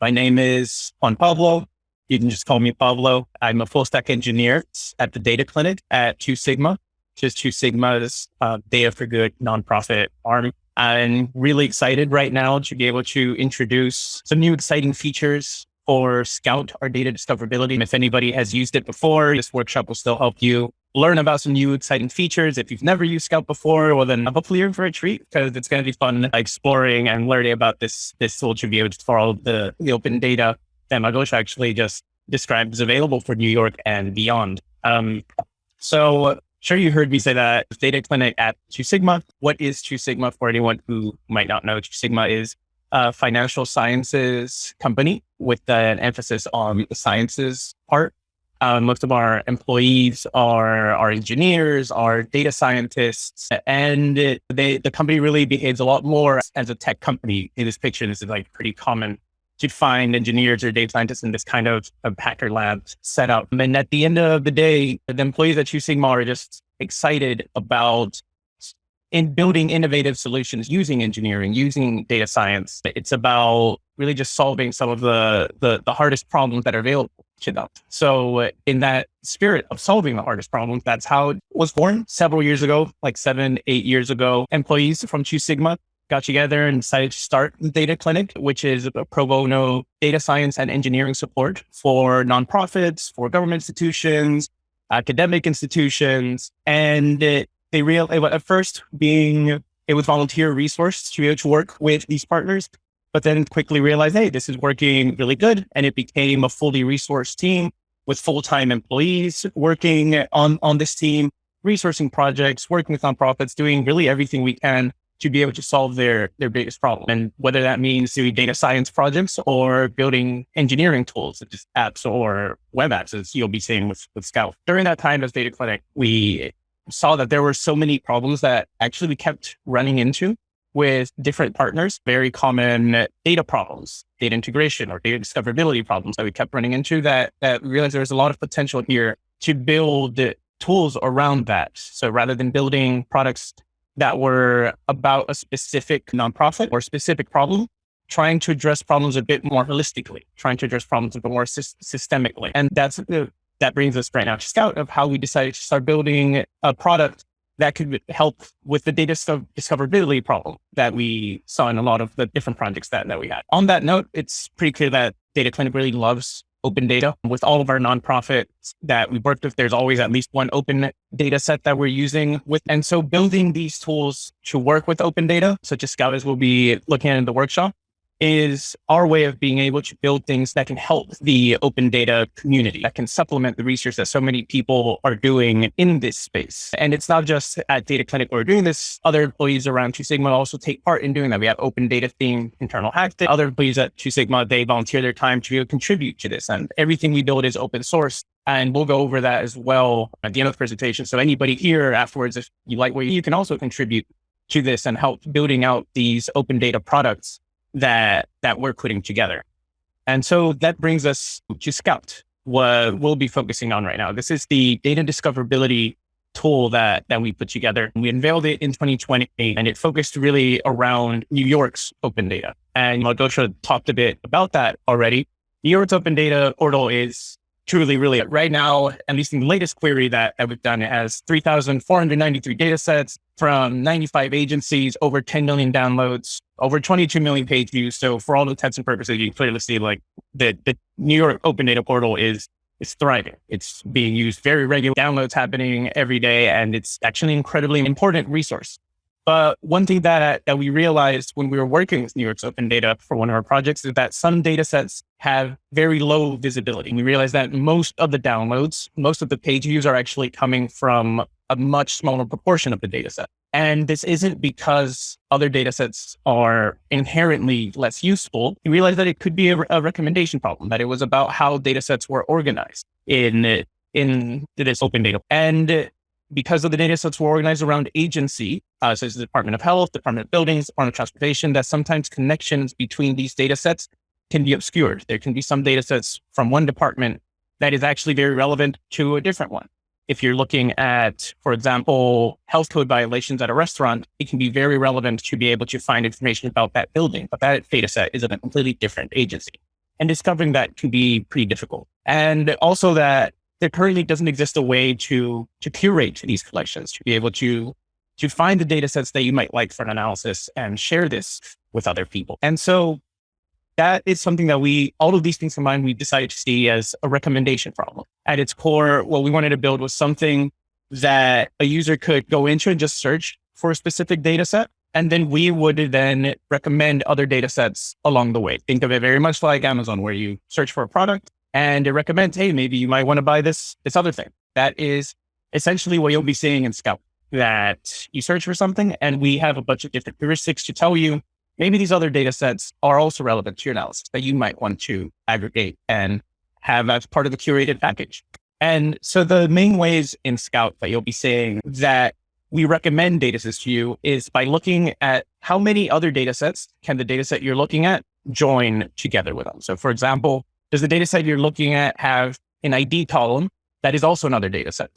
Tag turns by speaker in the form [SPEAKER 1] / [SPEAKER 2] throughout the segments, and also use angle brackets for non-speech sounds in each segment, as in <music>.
[SPEAKER 1] My name is Juan Pablo. You can just call me Pablo. I'm a full stack engineer at the Data Clinic at Two Sigma, is Two Sigma's uh, Data for Good nonprofit arm. I'm really excited right now to be able to introduce some new exciting features for Scout, our data discoverability. If anybody has used it before, this workshop will still help you learn about some new exciting features. If you've never used Scout before, well, then hopefully you're for a treat because it's going to be fun exploring and learning about this, this tool able to follow the, the open data that Malgosha actually just described is available for New York and beyond. Um, so sure you heard me say that data clinic at Two Sigma. What is Two Sigma for anyone who might not know? Two Sigma is a financial sciences company with an emphasis on the sciences part. Uh, most of our employees are, are engineers, are data scientists, and they, the company really behaves a lot more as a tech company. In this picture, this is like pretty common to find engineers or data scientists in this kind of, of hacker lab setup. And at the end of the day, the employees at Two Sigma are just excited about in building innovative solutions using engineering, using data science. It's about really just solving some of the, the, the hardest problems that are available to them. So uh, in that spirit of solving the hardest problems, that's how it was born several years ago, like seven, eight years ago. Employees from Two Sigma got together and decided to start the Data Clinic, which is a pro bono data science and engineering support for nonprofits, for government institutions, academic institutions. And it, they real at first being it was volunteer resource to be able to work with these partners, but then quickly realized, hey, this is working really good. And it became a fully resourced team with full-time employees working on, on this team, resourcing projects, working with nonprofits, doing really everything we can to be able to solve their, their biggest problem. And whether that means doing data science projects or building engineering tools, such as apps or web apps, as you'll be seeing with, with Scout. During that time as Data Clinic, we saw that there were so many problems that actually we kept running into with different partners, very common data problems, data integration or data discoverability problems that we kept running into that, that we realized there was a lot of potential here to build tools around that. So rather than building products that were about a specific nonprofit or specific problem, trying to address problems a bit more holistically, trying to address problems a bit more sy systemically. And that's the, that brings us right now to Scout of how we decided to start building a product that could help with the data discoverability problem that we saw in a lot of the different projects that, that we had. On that note, it's pretty clear that Data Clinic really loves open data. With all of our nonprofits that we worked with, there's always at least one open data set that we're using with. And so building these tools to work with open data, such as Scout as we'll be looking at in the workshop, is our way of being able to build things that can help the open data community, that can supplement the research that so many people are doing in this space. And it's not just at Data Clinic we're doing this. Other employees around Two Sigma also take part in doing that. We have open data theme internal hack. Other employees at Two Sigma, they volunteer their time to be able to contribute to this. And everything we build is open source. And we'll go over that as well at the end of the presentation. So anybody here afterwards, if you like what you can also contribute to this and help building out these open data products that, that we're putting together. And so that brings us to Scout, what we'll be focusing on right now. This is the data discoverability tool that, that we put together. We unveiled it in 2020 and it focused really around New York's open data. And Malgosha talked a bit about that already. New York's open data portal is truly, really right now, at least in the latest query that, that we've done, it has 3,493 data sets from 95 agencies, over 10 million downloads, over 22 million page views. So for all intents and purposes, you clearly see like the, the New York Open Data Portal is is thriving. It's being used very regular downloads happening every day, and it's actually an incredibly important resource. But one thing that, that we realized when we were working with New York's open data for one of our projects is that some data sets have very low visibility. We realized that most of the downloads, most of the page views are actually coming from a much smaller proportion of the data set. And this isn't because other data sets are inherently less useful. We realized that it could be a, a recommendation problem, that it was about how data sets were organized in, in this open data. And because of the data sets were organized around agency, uh, such as the Department of Health, Department of Buildings, Department of Transportation, that sometimes connections between these data sets can be obscured. There can be some data sets from one department that is actually very relevant to a different one. If you're looking at, for example, health code violations at a restaurant, it can be very relevant to be able to find information about that building, but that data set is of a completely different agency. And discovering that can be pretty difficult. And also that there currently doesn't exist a way to, to curate these collections, to be able to, to find the data sets that you might like for an analysis and share this with other people. And so that is something that we, all of these things combined, we decided to see as a recommendation problem. At its core, what we wanted to build was something that a user could go into and just search for a specific data set. And then we would then recommend other data sets along the way. Think of it very much like Amazon, where you search for a product and it recommends, hey, maybe you might want to buy this, this other thing. That is essentially what you'll be seeing in Scout, that you search for something and we have a bunch of different heuristics to tell you maybe these other data sets are also relevant to your analysis that you might want to aggregate and have as part of the curated package. And so the main ways in Scout that you'll be seeing that we recommend data sets to you is by looking at how many other data sets can the data set you're looking at join together with them. So for example, does the data set you're looking at have an ID column that is also another data set?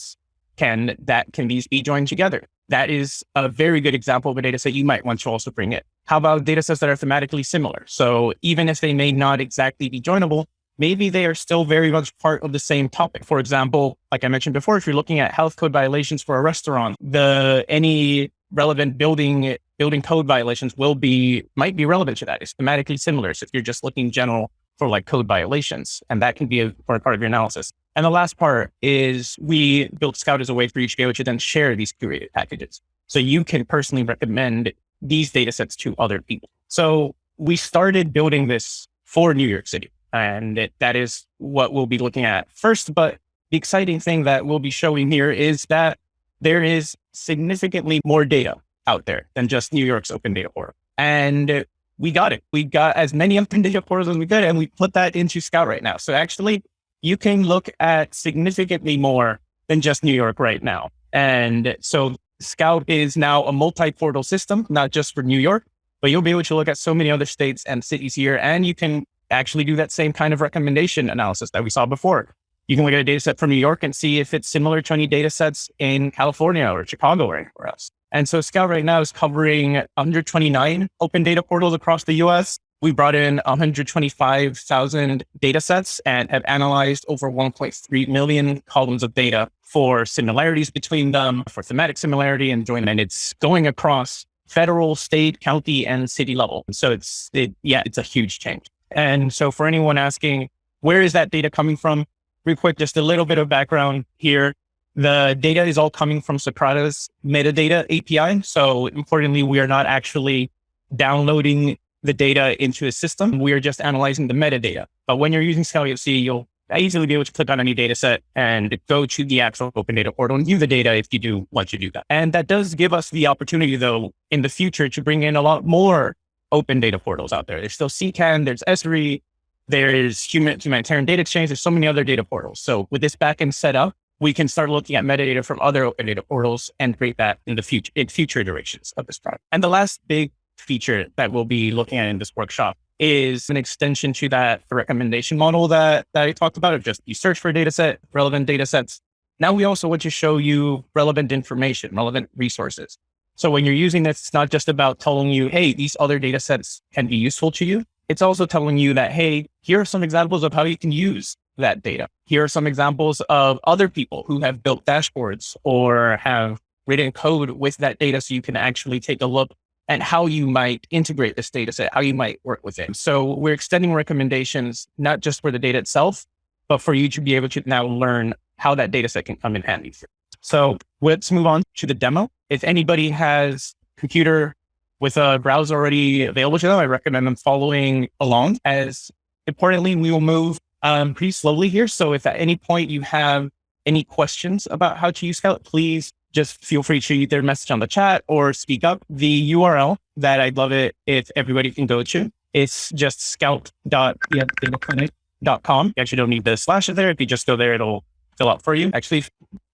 [SPEAKER 1] Can that can these be joined together? That is a very good example of a data set you might want to also bring in. How about data sets that are thematically similar? So even if they may not exactly be joinable, maybe they are still very much part of the same topic. For example, like I mentioned before, if you're looking at health code violations for a restaurant, the any relevant building building code violations will be might be relevant to that. It's thematically similar. So if you're just looking general for like code violations, and that can be a part of your analysis. And the last part is we built Scout as a way for you to then share these curated packages. So you can personally recommend these data sets to other people. So we started building this for New York City. And it, that is what we'll be looking at first. But the exciting thing that we'll be showing here is that there is significantly more data out there than just New York's open data portal. And we got it. We got as many open <laughs> data portals as we could, and we put that into Scout right now. So actually, you can look at significantly more than just New York right now. And so Scout is now a multi-portal system, not just for New York, but you'll be able to look at so many other states and cities here, and you can actually do that same kind of recommendation analysis that we saw before. You can look at a data set from New York and see if it's similar to any data sets in California or Chicago or anywhere else. And so Scout right now is covering 129 open data portals across the US. We brought in 125,000 data sets and have analyzed over 1.3 million columns of data for similarities between them, for thematic similarity and joint. And it's going across federal, state, county, and city level. So it's, it, yeah, it's a huge change. And so for anyone asking, where is that data coming from? Real quick, just a little bit of background here. The data is all coming from Socrata metadata API. So importantly, we are not actually downloading the data into a system. We are just analyzing the metadata. But when you're using Scout EFC, you'll easily be able to click on any data set and go to the actual open data portal and view the data if you do want to do that. And that does give us the opportunity though in the future to bring in a lot more open data portals out there. There's still CKAN, there's Esri, there is human, humanitarian data exchange. There's so many other data portals. So with this backend set up, we can start looking at metadata from other open data portals and create that in the future, in future iterations of this product. And the last big feature that we'll be looking at in this workshop is an extension to that recommendation model that, that I talked about of just you search for a data set, relevant data sets. Now we also want to show you relevant information, relevant resources. So when you're using this, it's not just about telling you, hey, these other data sets can be useful to you. It's also telling you that, hey, here are some examples of how you can use that data. Here are some examples of other people who have built dashboards or have written code with that data so you can actually take a look at how you might integrate this data set, how you might work with it. So we're extending recommendations, not just for the data itself, but for you to be able to now learn how that data set can come in handy. So let's move on to the demo. If anybody has computer with a browser already available to them, I recommend them following along. As importantly, we will move um, pretty slowly here. So if at any point you have any questions about how to use Scout, please just feel free to either message on the chat or speak up. The URL that I'd love it if everybody can go to, it's just scout.dataclinic.com. You actually don't need the slash it there. If you just go there, it'll fill out for you. Actually,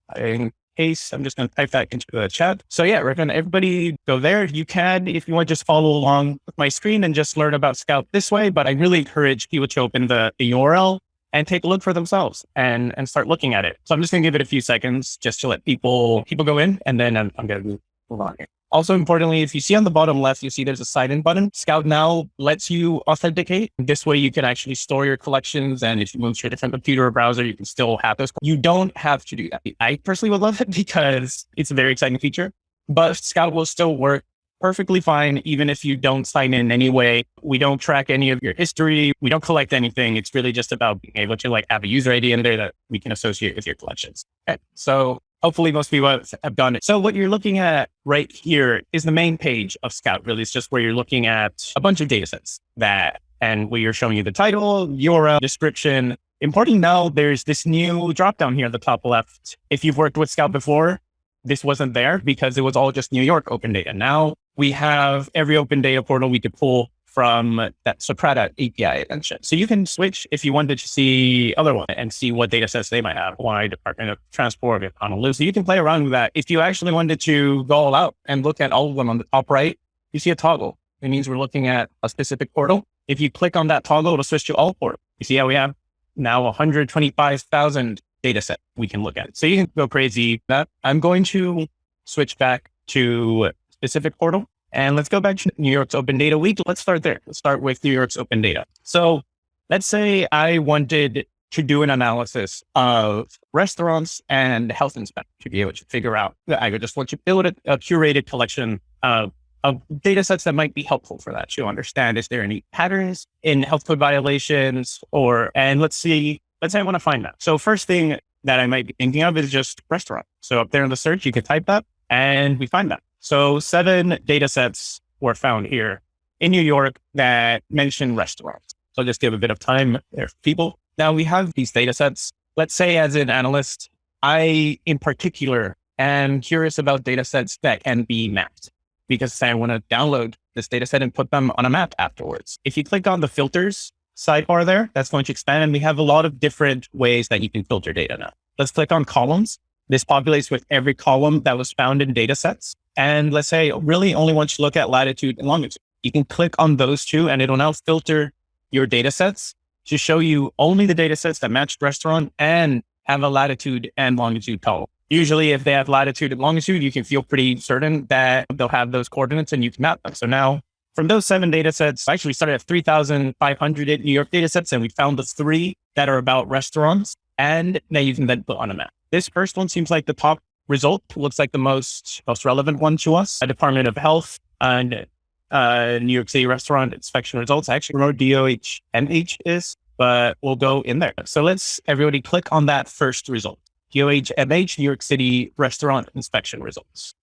[SPEAKER 1] I case. I'm just going to type that into the chat. So yeah, recommend everybody go there. You can, if you want, just follow along with my screen and just learn about Scout this way. But I really encourage people to open the, the URL and take a look for themselves and, and start looking at it. So I'm just going to give it a few seconds just to let people, people go in and then I'm, I'm going to move on here. Also importantly, if you see on the bottom left, you see there's a sign in button. Scout now lets you authenticate. This way you can actually store your collections. And if you move to a different computer or browser, you can still have those. You don't have to do that. I personally would love it <laughs> because it's a very exciting feature, but Scout will still work perfectly fine, even if you don't sign in anyway. We don't track any of your history. We don't collect anything. It's really just about being able to like have a user ID in there that we can associate with your collections. Okay. So hopefully most people have done it. So what you're looking at right here is the main page of Scout. Really, it's just where you're looking at a bunch of data sets that, and where you're showing you the title, URL, description. Important now, there's this new drop down here at the top left. If you've worked with Scout before, this wasn't there because it was all just New York open data. Now we have every open data portal we could pull from that Socrata API I. So you can switch if you wanted to see other one and see what data sets they might have. Why Department of Transport, Honolulu. So you can play around with that. If you actually wanted to go all out and look at all of them on the top right, you see a toggle. It means we're looking at a specific portal. If you click on that toggle, it'll switch to all portal. You see how we have now 125,000 data set we can look at. So you can go crazy. That I'm going to switch back to specific portal and let's go back to New York's Open Data Week. Let's start there. Let's start with New York's Open Data. So let's say I wanted to do an analysis of restaurants and health inspectors to be able to figure out, I just want to build a, a curated collection of, of data sets that might be helpful for that to understand, is there any patterns in health code violations or, and let's see, let's say I want to find that. So first thing that I might be thinking of is just restaurant. So up there in the search, you can type that and we find that. So seven data sets were found here in New York that mention restaurants. So I'll just give a bit of time there for people. Now we have these data sets. Let's say as an analyst, I in particular am curious about data sets that can be mapped because say I want to download this data set and put them on a map afterwards. If you click on the filters sidebar there, that's going to expand and we have a lot of different ways that you can filter data now. Let's click on columns. This populates with every column that was found in data sets. And let's say really only want to look at latitude and longitude. You can click on those two and it'll now filter your data sets to show you only the data sets that match restaurant and have a latitude and longitude column. Usually if they have latitude and longitude, you can feel pretty certain that they'll have those coordinates and you can map them. So now from those seven data sets, I actually started at 3,500 New York data sets and we found the three that are about restaurants and now you can then put on a map. This first one seems like the top result looks like the most most relevant one to us. A Department of Health and uh, New York City restaurant inspection results. I actually remember DOH MH is, but we'll go in there. So let's everybody click on that first result. DOH MH New York City restaurant inspection results.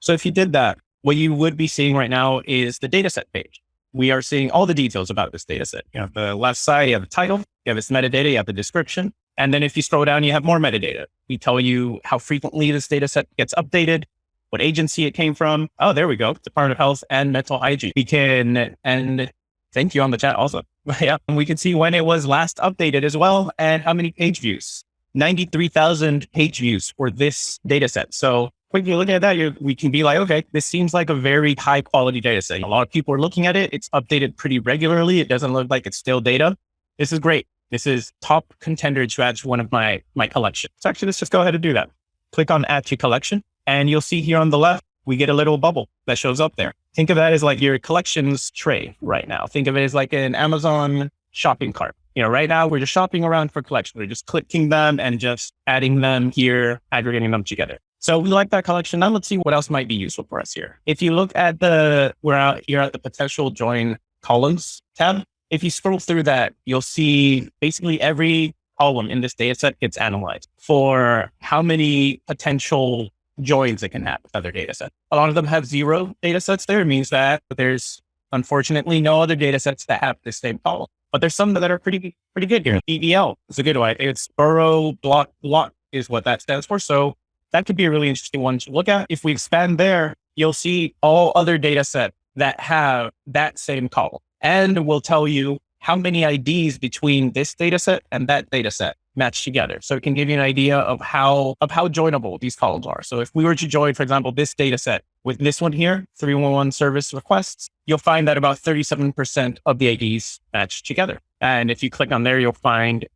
[SPEAKER 1] So if you did that, what you would be seeing right now is the dataset page. We are seeing all the details about this dataset. You have the left side, you have the title, you have its metadata, you have the description, and then if you scroll down, you have more metadata. We tell you how frequently this data set gets updated, what agency it came from. Oh, there we go. Department of Health and Mental Hygiene. We can, and thank you on the chat also. <laughs> yeah. And we can see when it was last updated as well and how many page views. 93,000 page views for this data set. So when you look at that, we can be like, okay, this seems like a very high quality data set. A lot of people are looking at it. It's updated pretty regularly. It doesn't look like it's still data. This is great. This is top contender to add to one of my, my collections. So actually, let's just go ahead and do that. Click on add to collection and you'll see here on the left, we get a little bubble that shows up there. Think of that as like your collections tray right now. Think of it as like an Amazon shopping cart. You know, right now we're just shopping around for collections. We're just clicking them and just adding them here, aggregating them together. So we like that collection. Now let's see what else might be useful for us here. If you look at the, we're out here at the potential join columns tab if you scroll through that, you'll see basically every column in this data set gets analyzed for how many potential joins it can have with other data sets. A lot of them have zero data sets there. It means that there's unfortunately no other data sets that have the same column. But there's some that are pretty pretty good here. BBL is a good one. It's borough block block is what that stands for. So that could be a really interesting one to look at. If we expand there, you'll see all other data set that have that same column and will tell you how many IDs between this data set and that data set match together. So it can give you an idea of how of how joinable these columns are. So if we were to join, for example, this data set with this one here, 311 service requests, you'll find that about 37% of the IDs match together. And if you click on there, you'll find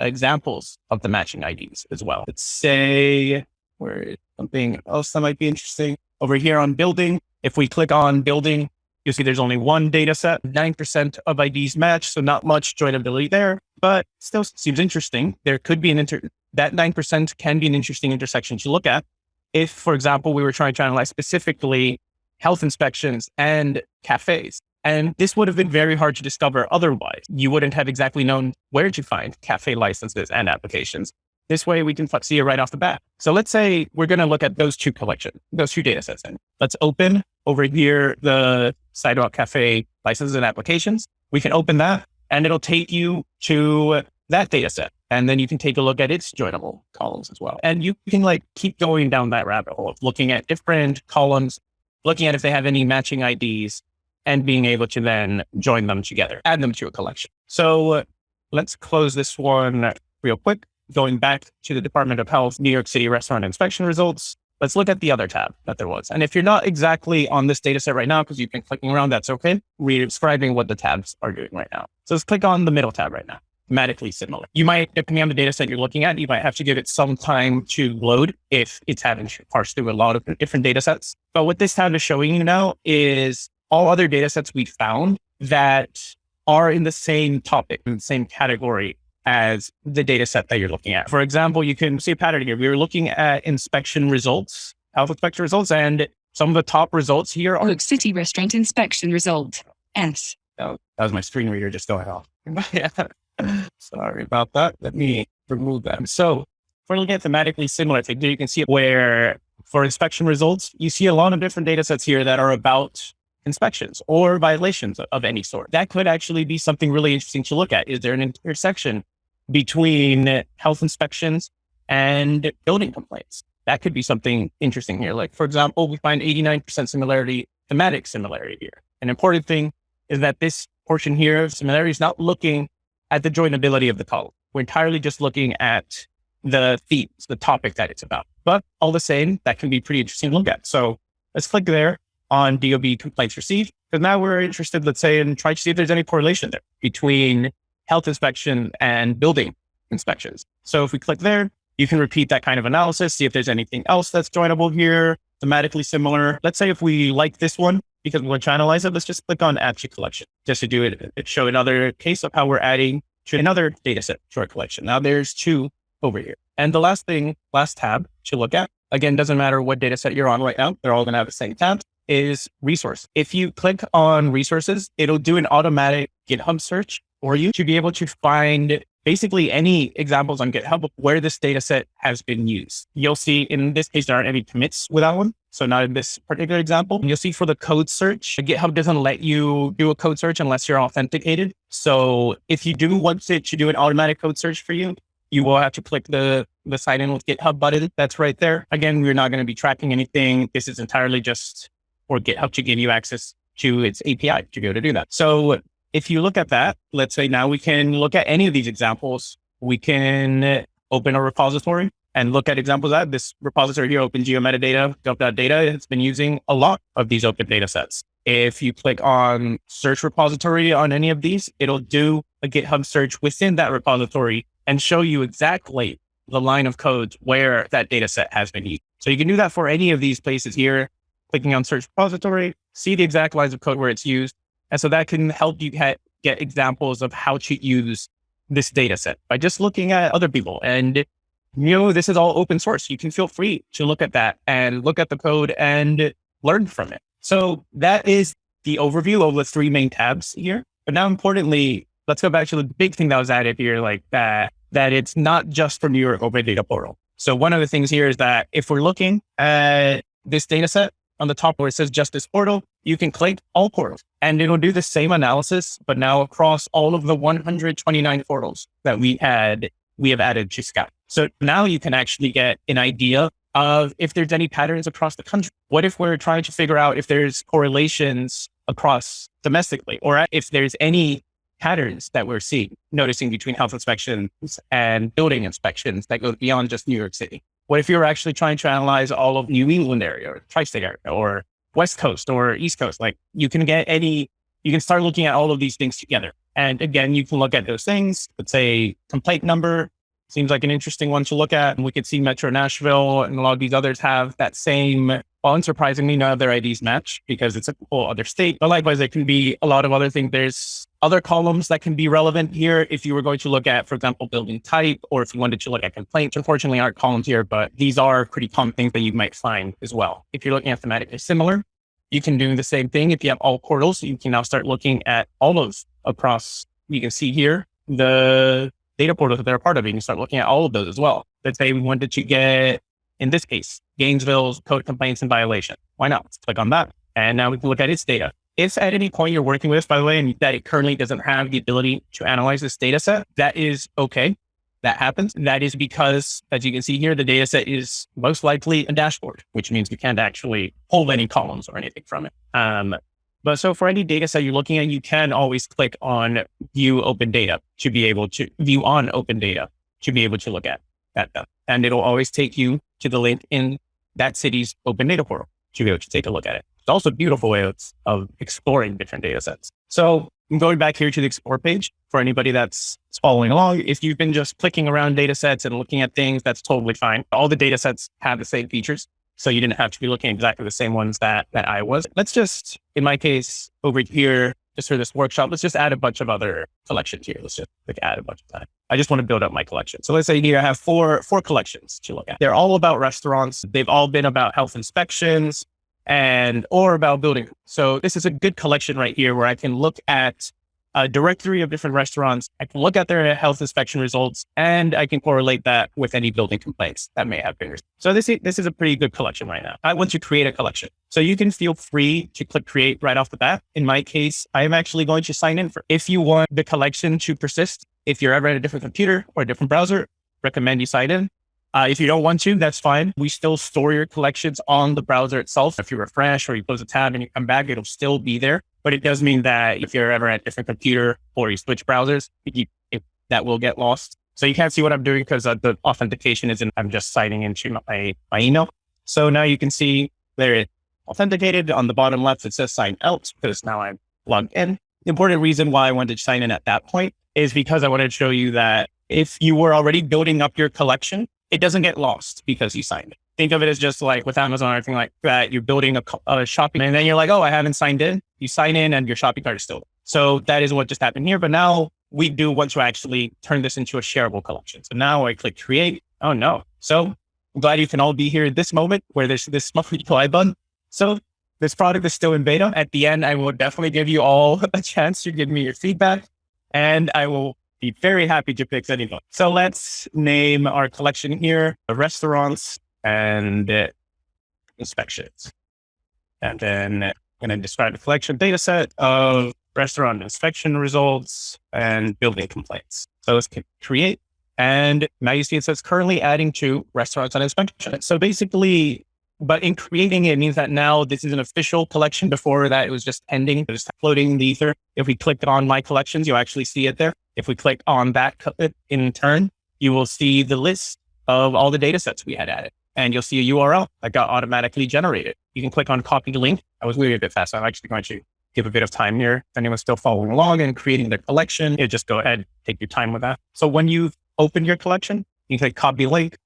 [SPEAKER 1] examples of the matching IDs as well. Let's say where something else that might be interesting. Over here on building, if we click on building, you'll see there's only one data set, 9% of IDs match. So not much joinability there, but still seems interesting. There could be an inter, that 9% can be an interesting intersection to look at. If, for example, we were trying to analyze specifically health inspections and cafes, and this would have been very hard to discover otherwise. You wouldn't have exactly known where to find cafe licenses and applications. This way we can see it right off the bat. So let's say we're going to look at those two collections, those two data sets. And let's open over here the Sidewalk Cafe licenses and applications. We can open that and it'll take you to that data set. And then you can take a look at its joinable columns as well. And you can like keep going down that rabbit hole of looking at different columns, looking at if they have any matching IDs and being able to then join them together, add them to a collection. So uh, let's close this one real quick going back to the Department of Health, New York City restaurant inspection results, let's look at the other tab that there was. And if you're not exactly on this data set right now, because you've been clicking around, that's okay. We're describing what the tabs are doing right now. So let's click on the middle tab right now, thematically similar. You might, depending on the data set you're looking at, you might have to give it some time to load if it's having to parse through a lot of different data sets. But what this tab is showing you now is all other data sets we found that are in the same topic, in the same category as the data set that you're looking at. For example, you can see a pattern here. We were looking at inspection results, health inspection results, and some of the top results here are
[SPEAKER 2] Look, City Restaurant Inspection Result. S.
[SPEAKER 1] Oh, that was my screen reader just going off. yeah. <laughs> Sorry about that. Let me remove them. So if we're looking at thematically similar things, you can see where for inspection results, you see a lot of different data sets here that are about inspections or violations of any sort. That could actually be something really interesting to look at. Is there an intersection between health inspections and building complaints. That could be something interesting here. Like, for example, we find 89% similarity, thematic similarity here. An important thing is that this portion here of similarity is not looking at the joinability of the column. We're entirely just looking at the themes, the topic that it's about. But all the same, that can be pretty interesting to look at. So let's click there on DOB complaints received. Because now we're interested, let's say, and try to see if there's any correlation there between health inspection and building inspections. So if we click there, you can repeat that kind of analysis, see if there's anything else that's joinable here, thematically similar. Let's say if we like this one, because we want to analyze it, let's just click on add to collection just to do it, it show another case of how we're adding to another data set to our collection. Now there's two over here. And the last thing, last tab to look at, again, doesn't matter what data set you're on right now. They're all going to have the same tab is resource. If you click on resources, it'll do an automatic GitHub search for you to be able to find basically any examples on GitHub of where this data set has been used. You'll see in this case, there aren't any commits with that one. So not in this particular example. And you'll see for the code search, GitHub doesn't let you do a code search unless you're authenticated. So if you do want it to do an automatic code search for you, you will have to click the, the sign in with GitHub button that's right there. Again, we're not going to be tracking anything. This is entirely just for GitHub to give you access to its API to be able to do that. So if you look at that, let's say now we can look at any of these examples. We can open a repository and look at examples of that. This repository here, Open Geometadata, gov.data, has been using a lot of these open data sets. If you click on search repository on any of these, it'll do a GitHub search within that repository and show you exactly the line of code where that data set has been used. So you can do that for any of these places here, clicking on search repository, see the exact lines of code where it's used, and so that can help you get, get examples of how to use this data set by just looking at other people. And, you know, this is all open source. You can feel free to look at that and look at the code and learn from it. So that is the overview of the three main tabs here. But now importantly, let's go back to the big thing that was added here, like that, that it's not just for New York Open Data Portal. So one of the things here is that if we're looking at this data set, on the top where it says Justice Portal, you can click all portals and it'll do the same analysis, but now across all of the 129 portals that we had, we have added to Scout. So now you can actually get an idea of if there's any patterns across the country. What if we're trying to figure out if there's correlations across domestically or if there's any patterns that we're seeing, noticing between health inspections and building inspections that goes beyond just New York City. What if you're actually trying to analyze all of New England area or tri-state area or West Coast or East Coast? Like you can get any, you can start looking at all of these things together. And again, you can look at those things. Let's say complaint number seems like an interesting one to look at. And we could see Metro Nashville and a lot of these others have that same Well, unsurprisingly, none of their IDs match because it's a whole other state. But likewise, there can be a lot of other things. There's other columns that can be relevant here. If you were going to look at, for example, building type, or if you wanted to look at complaints, unfortunately aren't columns here, but these are pretty common things that you might find as well. If you're looking at thematically similar, you can do the same thing. If you have all portals, you can now start looking at all of across. You can see here the data portals that they're a part of. You can start looking at all of those as well. Let's say we wanted to get, in this case, Gainesville's code complaints and violation. Why not? Let's click on that. And now we can look at its data. If at any point you're working with, by the way, and that it currently doesn't have the ability to analyze this data set, that is okay. That happens. And that is because, as you can see here, the data set is most likely a dashboard, which means you can't actually pull any columns or anything from it. Um, but so for any data set you're looking at, you can always click on view open data to be able to view on open data to be able to look at that. And it'll always take you to the link in that city's open data portal to be able to take a look at it. It's also a beautiful way of, of exploring different data sets. So I'm going back here to the explore page for anybody that's following along. If you've been just clicking around data sets and looking at things, that's totally fine. All the data sets have the same features. So you didn't have to be looking exactly the same ones that, that I was. Let's just, in my case over here, just for this workshop, let's just add a bunch of other collections here. Let's just like add a bunch of time. I just want to build up my collection. So let's say here I have four, four collections to look at. They're all about restaurants. They've all been about health inspections and or about building. So this is a good collection right here where I can look at Uh, a directory of different restaurants. I can look at their health inspection results and I can correlate that with any building complaints that may have been. So this is, this is a pretty good collection right now. I want to create a collection. So you can feel free to click create right off the bat. In my case, I am actually going to sign in for, if you want the collection to persist, if you're ever at a different computer or a different browser, recommend you sign in. Uh, if you don't want to, that's fine. We still store your collections on the browser itself. If you refresh or you close a tab and you come back, it'll still be there. But it does mean that if you're ever at a different computer or you switch browsers, you, that will get lost. So you can't see what I'm doing because uh, the authentication isn't, I'm just signing into my, my email. So now you can see there it authenticated on the bottom left. It says sign out because now I'm logged in. The important reason why I wanted to sign in at that point is because I wanted to show you that if you were already building up your collection, it doesn't get lost because you signed it. Think of it as just like with Amazon or anything like that. You're building a, a shopping and then you're like, oh, I haven't signed in. You sign in and your shopping cart is still. There. So that is what just happened here. But now we do want to actually turn this into a shareable collection. So now I click create. Oh no. So I'm glad you can all be here at this moment where there's this <laughs> apply button. So this product is still in beta. At the end, I will definitely give you all <laughs> a chance to give me your feedback and I will be very happy to fix anything. So let's name our collection here, restaurants and uh, inspections. And then I'm going to describe the collection data set of restaurant inspection results and building complaints. So let's create. And now you see it says currently adding to restaurants and inspection. So basically but in creating it means that now this is an official collection. Before that, it was just pending, just floating in the ether. If we click on my collections, you'll actually see it there. If we click on that uh, in turn, you will see the list of all the data sets we had added. And you'll see a URL that got automatically generated. You can click on copy link. I was moving a bit fast. So I'm actually going to give a bit of time here. If anyone's still following along and creating their collection, you just go ahead, take your time with that. So when you've opened your collection, you can click copy link.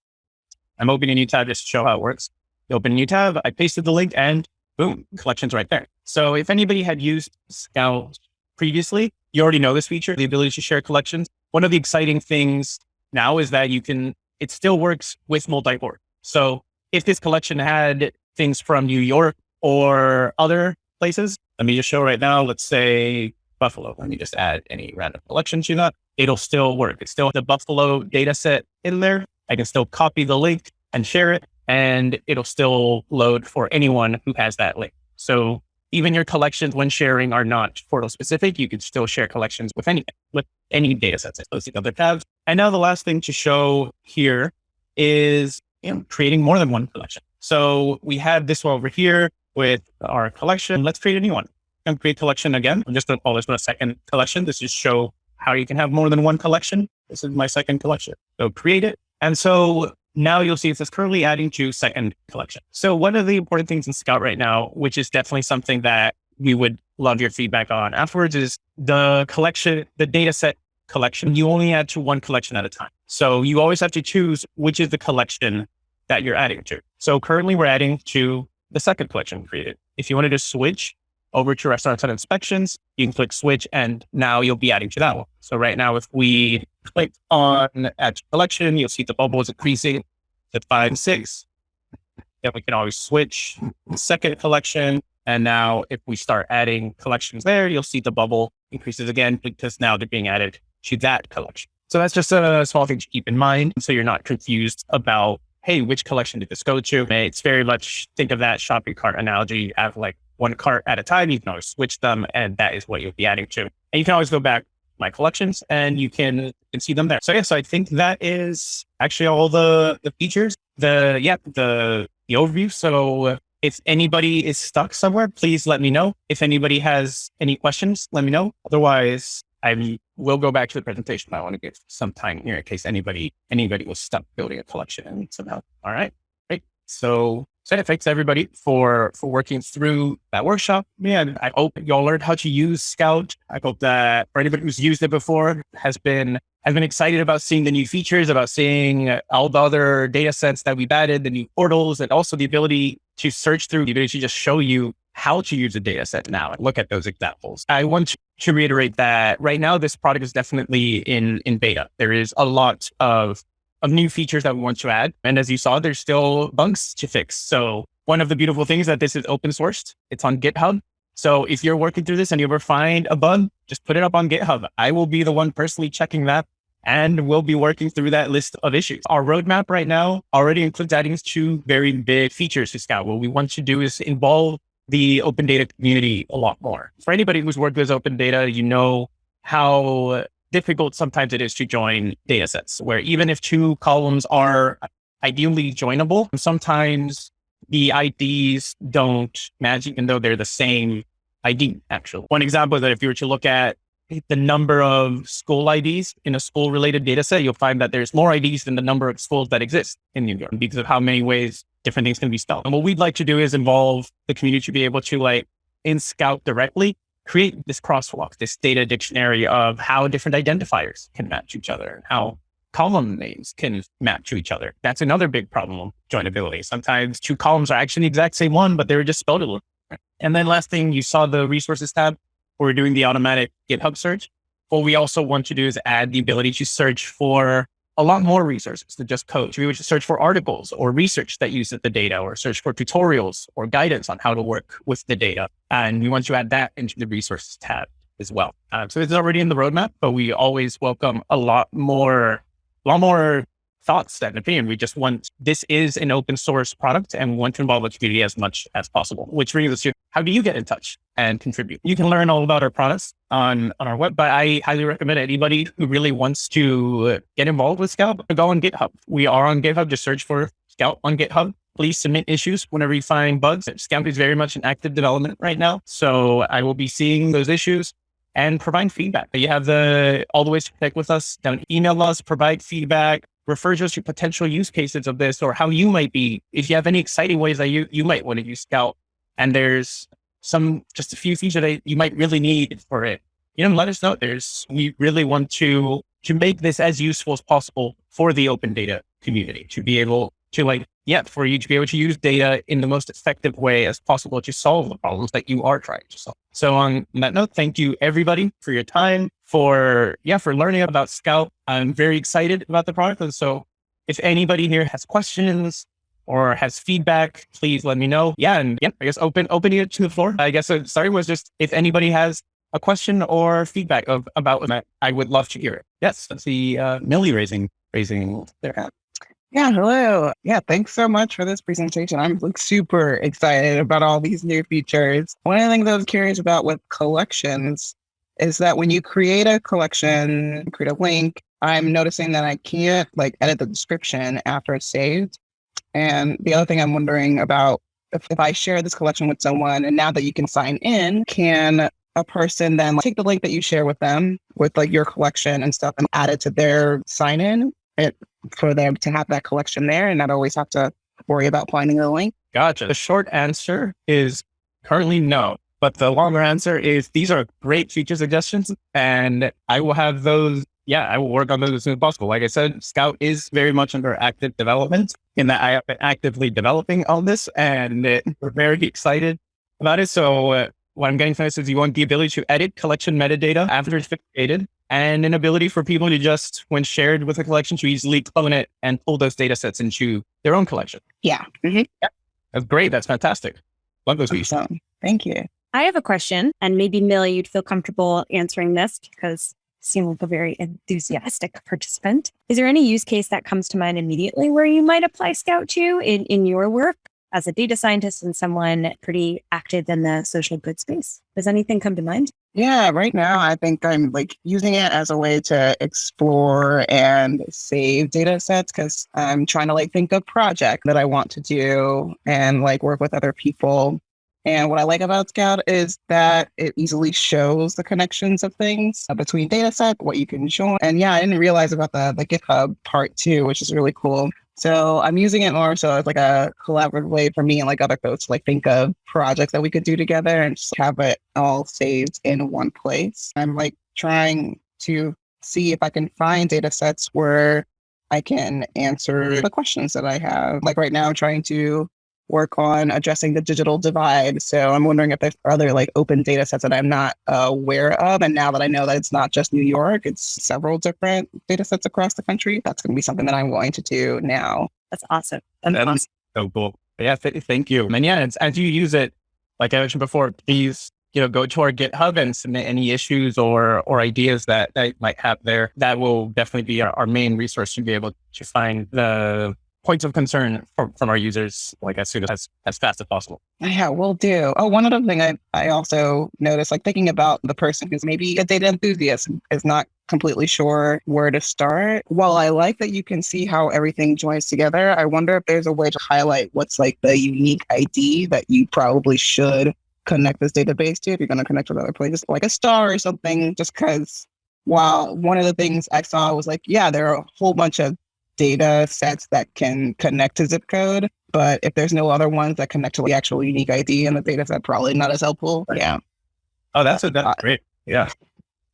[SPEAKER 1] I'm opening a new tab just to show how it works You open a new tab, I pasted the link and boom, collections right there. So if anybody had used Scout previously, you already know this feature, the ability to share collections. One of the exciting things now is that you can, it still works with multi-port. So if this collection had things from New York or other places, let me just show right now, let's say Buffalo. Let me just add any random collection to that. It'll still work. It's still the Buffalo data set in there. I can still copy the link and share it and it'll still load for anyone who has that link. So even your collections when sharing are not portal specific. You can still share collections with any, with any data sets. So see other tabs. And now the last thing to show here is you know, creating more than one collection. So we have this one over here with our collection. Let's create a new one and create collection again. I'm just going to call this one a second collection. This just show how you can have more than one collection. This is my second collection. So create it. And so now you'll see it says currently adding to second collection. So one of the important things in Scout right now, which is definitely something that we would love your feedback on afterwards is the collection, the data set collection. You only add to one collection at a time. So you always have to choose which is the collection that you're adding to. So currently we're adding to the second collection created. If you wanted to switch over to restaurants and inspections, you can click switch and now you'll be adding to that one. So right now, if we click on add collection, you'll see the bubble is increasing to five, six. Then we can always switch second collection. And now if we start adding collections there, you'll see the bubble increases again because now they're being added to that collection. So that's just a small thing to keep in mind. So you're not confused about, hey, which collection did this go to? It's very much think of that shopping cart analogy. Have like one cart at a time. You can always switch them and that is what you'll be adding to. And you can always go back my collections and you can, can see them there. So yeah, so I think that is actually all the, the features, the, yeah, the, the overview. So if anybody is stuck somewhere, please let me know. If anybody has any questions, let me know. Otherwise, I will go back to the presentation. But I want to give some time here in case anybody anybody was stuck building a collection somehow. All right, great. So so yeah, thanks everybody for for working through that workshop. Man, I hope y'all learned how to use Scout. I hope that for anybody who's used it before has been has been excited about seeing the new features, about seeing all the other data sets that we've added, the new portals, and also the ability to search through the ability to just show you how to use a data set now and look at those examples. I want to reiterate that right now, this product is definitely in, in beta. There is a lot of, of new features that we want to add. And as you saw, there's still bugs to fix. So one of the beautiful things that this is open sourced. It's on GitHub. So if you're working through this and you ever find a bug, just put it up on GitHub. I will be the one personally checking that and we'll be working through that list of issues. Our roadmap right now already includes adding two very big features to Scout. What we want to do is involve the open data community a lot more. For anybody who's worked with open data, you know how difficult sometimes it is to join data sets where even if two columns are ideally joinable, sometimes the IDs don't match even though they're the same ID actually. One example is that if you were to look at the number of school IDs in a school related data set, you'll find that there's more IDs than the number of schools that exist in New York because of how many ways different things can be spelled. And what we'd like to do is involve the community to be able to like in Scout directly create this crosswalk, this data dictionary of how different identifiers can match each other and how column names can match to each other. That's another big problem of joinability. Sometimes two columns are actually the exact same one, but they were just spelled a little different. And then last thing, you saw the resources tab we're doing the automatic GitHub search. What we also want to do is add the ability to search for a lot more resources than just code. We would search for articles or research that uses the data or search for tutorials or guidance on how to work with the data. And we want to add that into the resources tab as well. Um, so it's already in the roadmap, but we always welcome a lot more, a lot more thoughts and opinion. We just want, this is an open source product and want to involve the community as much as possible, which brings us to how do you get in touch and contribute? You can learn all about our products on, on our web, but I highly recommend anybody who really wants to get involved with Scout, go on GitHub. We are on GitHub. Just search for Scout on GitHub. Please submit issues whenever you find bugs. Scout is very much in active development right now. So I will be seeing those issues and provide feedback. You have the all the ways to connect with us. Down email us, provide feedback, refer to us to potential use cases of this or how you might be, if you have any exciting ways that you, you might want to use Scout and there's some, just a few features that you might really need for it, you know, let us know. There's, we really want to, to make this as useful as possible for the open data community to be able to like, yeah, for you to be able to use data in the most effective way as possible to solve the problems that you are trying to solve. So on that note, thank you everybody for your time, for, yeah, for learning about Scout. I'm very excited about the product. And so if anybody here has questions or has feedback, please let me know. Yeah. And yeah, I guess open, opening it to the floor. I guess so starting was just if anybody has a question or feedback of about I would love to hear it. Yes. Let's see, uh, Millie raising, raising their hand.
[SPEAKER 3] Yeah, hello. Yeah, thanks so much for this presentation. I'm like super excited about all these new features. One of the things I was curious about with collections is that when you create a collection, create a link, I'm noticing that I can't like edit the description after it's saved. And the other thing I'm wondering about if, if I share this collection with someone and now that you can sign in, can a person then like, take the link that you share with them with like your collection and stuff and add it to their sign in it, for them to have that collection there and not always have to worry about finding the link?
[SPEAKER 1] Gotcha. The short answer is currently no. But the longer answer is these are great feature suggestions and I will have those yeah, I will work on those as soon as possible. Like I said, Scout is very much under active development in that I have been actively developing all this and uh, we're very excited about it. So uh, what I'm getting from this is you want the ability to edit collection metadata after it's been created and an ability for people to just, when shared with a collection, to easily clone it and pull those data sets into their own collection.
[SPEAKER 3] Yeah. Mhm.
[SPEAKER 1] That's great. That's fantastic. Love those features.
[SPEAKER 3] Awesome. Thank you.
[SPEAKER 4] I have a question, and maybe Millie, you'd feel comfortable answering this because you seem like a very enthusiastic participant. Is there any use case that comes to mind immediately where you might apply Scout to in, in your work as a data scientist and someone pretty active in the social good space? Does anything come to mind?
[SPEAKER 3] Yeah, right now I think I'm like using it as a way to explore and save data sets because I'm trying to like think of project that I want to do and like work with other people. And what I like about Scout is that it easily shows the connections of things uh, between data set, what you can join. And yeah, I didn't realize about the, the GitHub part too, which is really cool. So I'm using it more so as like a collaborative way for me and like other folks to like think of projects that we could do together and just have it all saved in one place. I'm like trying to see if I can find data sets where I can answer the questions that I have. Like right now, I'm trying to work on addressing the digital divide. So I'm wondering if there's other like open data sets that I'm not aware of. And now that I know that it's not just New York, it's several different data sets across the country. That's going to be something that I'm going to do now.
[SPEAKER 4] That's awesome. That's
[SPEAKER 1] That's
[SPEAKER 4] awesome.
[SPEAKER 1] so cool. Yeah, th- thank you. And yeah, it's, as you use it, like I mentioned before, please, you know, go to our GitHub and submit any issues or or ideas that, that you might have there. That will definitely be our, our main resource to be able to find the points of concern from, from our users like as soon as as fast as possible.
[SPEAKER 3] Yeah, we'll do. Oh, one other thing I, I also noticed, like thinking about the person who's maybe a data enthusiast is not completely sure where to start. While I like that you can see how everything joins together, I wonder if there's a way to highlight what's like the unique ID that you probably should connect this database to if you're going to connect with other places, like a star or something, just because while one of the things I saw was like, yeah, there are a whole bunch of data sets that can connect to zip code. But if there's no other ones that connect to the actual unique ID in the data set, probably not as helpful. Yeah.
[SPEAKER 1] Oh, that's a,
[SPEAKER 3] Uh,
[SPEAKER 1] that's great. Yeah.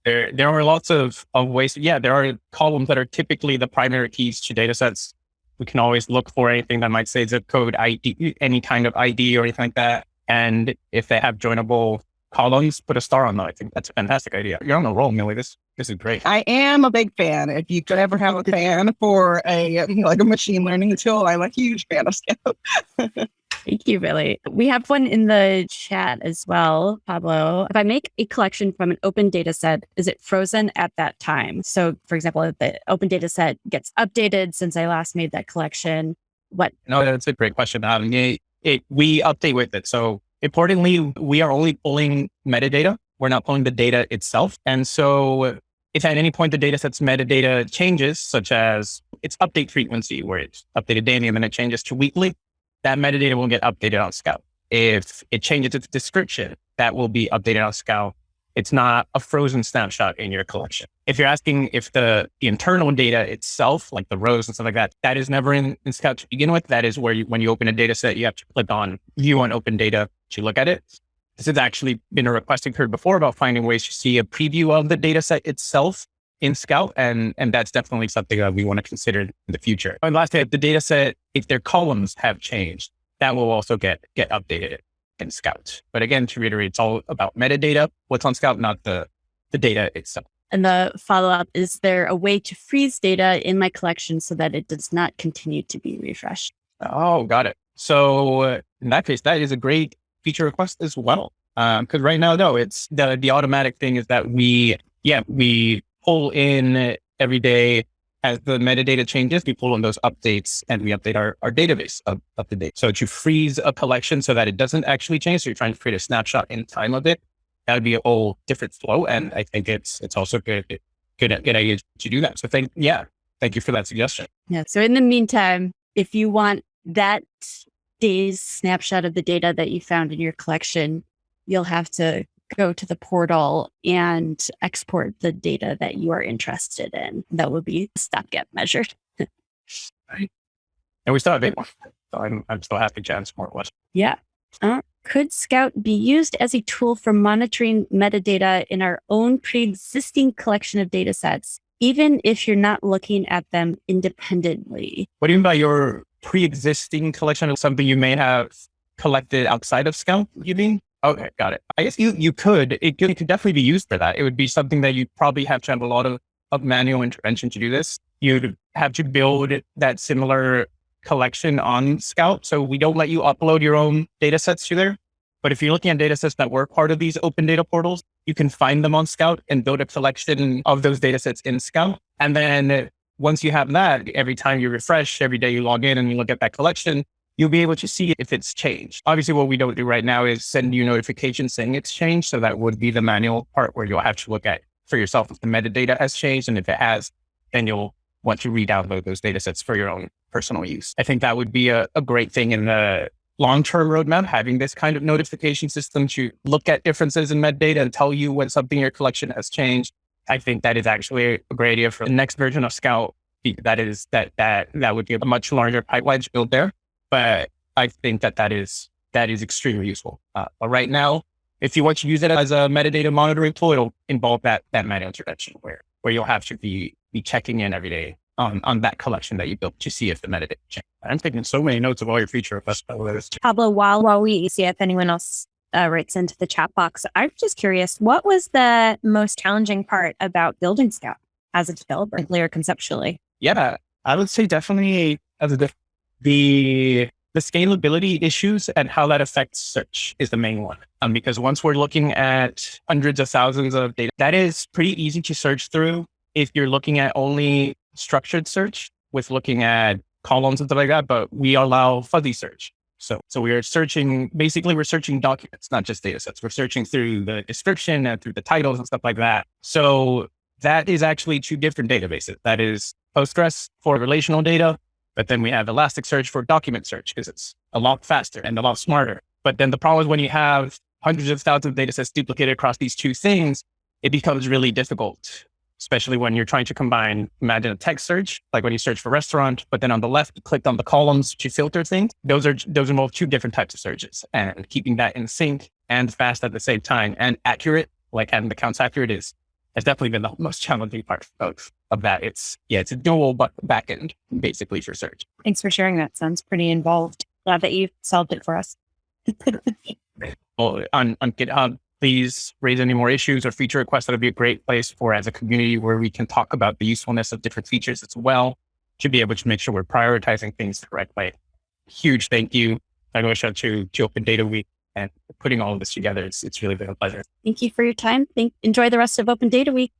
[SPEAKER 1] There, there are lots of, of ways. Yeah, there are columns that are typically the primary keys to data sets. We can always look for anything that might say zip code ID, any kind of ID or anything like that. And if they have joinable columns, put a star on them. I think that's a fantastic idea. You're on a roll, Millie. This, this is great.
[SPEAKER 3] I am a big fan. If you could ever have a fan for a <laughs> like a machine learning tool, I'm a huge fan of Scout. <laughs>
[SPEAKER 4] Thank you, Billy. We have one in the chat as well, Pablo. If I make a collection from an open data set, is it frozen at that time? So, for example, if the open data set gets updated since I last made that collection, what?
[SPEAKER 1] No, that's a great question. Um, it, it, we update with it. So importantly, we are only pulling metadata. We're not pulling the data itself. And so if at any point the data set's metadata changes, such as its update frequency, where it's updated daily and then it changes to weekly, that metadata will get updated on Scout. If it changes its description, that will be updated on Scout. It's not a frozen snapshot in your collection. If you're asking if the, the internal data itself, like the rows and stuff like that, that is never in, in Scout to begin with. That is where you, when you open a data set, you have to click on view on open data to look at it. This has actually been a request heard before about finding ways to see a preview of the data set itself in Scout. And, and that's definitely something that we want to consider in the future. And lastly, if the data set, if their columns have changed, that will also get, get updated in Scout. But again, to reiterate, it's all about metadata, what's on Scout, not the, the data itself.
[SPEAKER 4] And the follow up is there a way to freeze data in my collection so that it does not continue to be refreshed?
[SPEAKER 1] Oh, got it. So uh, in that case, that is a great feature request as well. Because right now, no, it's the the automatic thing is that we, yeah, we pull in every day as the metadata changes, we pull in those updates and we update our, our database up, up to date. So to freeze a collection so that it doesn't actually change, so you're trying to create a snapshot in time of it, that would be a whole different flow. And I think it's it's also good good good idea to do that. So thank yeah, thank you for that suggestion.
[SPEAKER 4] Yeah. So in the meantime, if you want that day's snapshot of the data that you found in your collection, you'll have to go to the portal and export the data that you are interested in. That would be stopgap measure.
[SPEAKER 1] And we still have eight more. So I'm I'm so happy Jan Smart was.
[SPEAKER 4] Yeah. Uh, could Scout be used as a tool for monitoring metadata in our own pre existing collection of data sets even if you're not looking at them independently.
[SPEAKER 1] What do you mean by your pre-existing collection of something you may have collected outside of Scout, you mean? Okay, got it. I guess you you could. It could, it could definitely be used for that. It would be something that you'd probably have to have a lot of, of manual intervention to do this. You'd have to build that similar collection on Scout. So we don't let you upload your own data sets to there. But if you're looking at data sets that were part of these open data portals, you can find them on Scout and build a collection of those data sets in Scout. And then once you have that, every time you refresh, every day you log in and you look at that collection, you'll be able to see if it's changed. Obviously, what we don't do right now is send you notifications saying it's changed. So that would be the manual part where you'll have to look at for yourself if the metadata has changed. And if it has, then you'll want to re-download those data sets for your own personal use. I think that would be a, a great thing in the long-term roadmap, having this kind of notification system to look at differences in metadata and tell you when something in your collection has changed. I think that is actually a great idea for the next version of Scout. That is that that that would be a much larger pipeline to build there but I think that that is that is extremely useful. Uh, but right now, if you want to use it as a metadata monitoring tool, it'll involve that that manual intervention where where you'll have to be be checking in every day on on that collection that you built to see if the metadata changed. I'm taking so many notes of all your feature requests.
[SPEAKER 4] Pablo, while while we see if anyone else uh, writes into the chat box, I'm just curious, what was the most challenging part about building Scout as a developer, or conceptually?
[SPEAKER 1] Yeah, I would say definitely as a the the scalability issues and how that affects search is the main one. Um, because once we're looking at hundreds of thousands of data, that is pretty easy to search through if you're looking at only structured search with looking at columns and stuff like that. But we allow fuzzy search. So, so we are searching, basically we're searching documents, not just data sets. We're searching through the description and through the titles and stuff like that. So that is actually two different databases. That is Postgres for relational data but then we have Elasticsearch for document search because it's a lot faster and a lot smarter. But then the problem is when you have hundreds of thousands of data sets duplicated across these two things, it becomes really difficult, especially when you're trying to combine, imagine a text search, like when you search for restaurant, but then on the left, you clicked on the columns to filter things. Those are, those involve two different types of searches and keeping that in sync and fast at the same time and accurate, like having the counts accurate is has definitely been the most challenging part of, of that. It's yeah, it's a dual but backend basically for search.
[SPEAKER 4] Thanks for sharing that. Sounds pretty involved. Glad that you solved it for us. <laughs>
[SPEAKER 1] well, on, on GitHub, please raise any more issues or feature requests. That would be a great place for as a community where we can talk about the usefulness of different features as well to be able to make sure we're prioritizing things the correct way. Huge thank you, Malgosha, to, to Open Data Week and putting all of this together. It's, it's really been a pleasure.
[SPEAKER 4] Thank you for your time. Thank, enjoy the rest of Open Data Week.